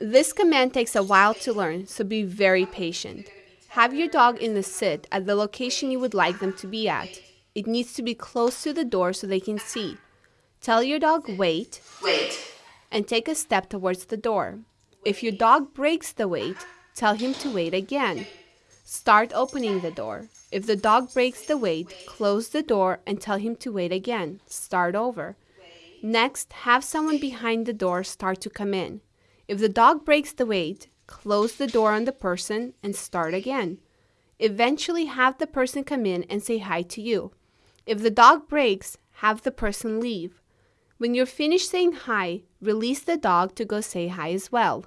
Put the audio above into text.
This command takes a while to learn, so be very patient. Have your dog in the sit at the location you would like them to be at. It needs to be close to the door so they can see. Tell your dog wait, Wait. and take a step towards the door. If your dog breaks the wait, tell him to wait again. Start opening the door. If the dog breaks the wait, close the door and tell him to wait again. Start over. Next, have someone behind the door start to come in. If the dog breaks the wait, close the door on the person and start again. Eventually, have the person come in and say hi to you. If the dog breaks, have the person leave. When you're finished saying hi, release the dog to go say hi as well.